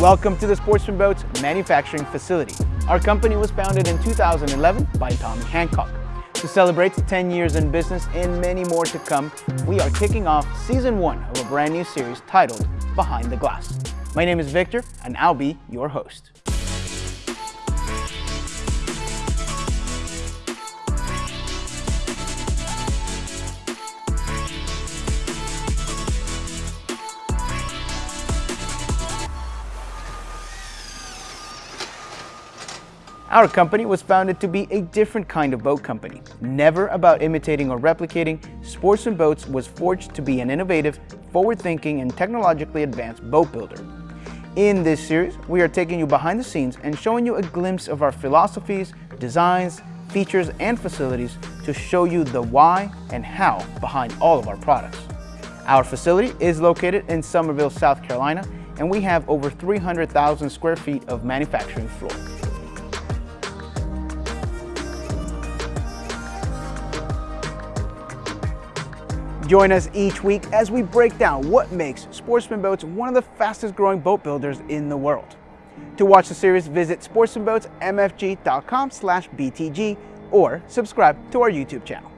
Welcome to the Sportsman Boats manufacturing facility. Our company was founded in 2011 by Tommy Hancock. To celebrate 10 years in business and many more to come, we are kicking off season one of a brand new series titled Behind the Glass. My name is Victor and I'll be your host. Our company was founded to be a different kind of boat company. Never about imitating or replicating, Sportsman Boats was forged to be an innovative, forward-thinking, and technologically advanced boat builder. In this series, we are taking you behind the scenes and showing you a glimpse of our philosophies, designs, features, and facilities to show you the why and how behind all of our products. Our facility is located in Summerville, South Carolina, and we have over 300,000 square feet of manufacturing floor. Join us each week as we break down what makes Sportsman Boats one of the fastest growing boat builders in the world. To watch the series, visit sportsmanboatsmfg.com slash BTG or subscribe to our YouTube channel.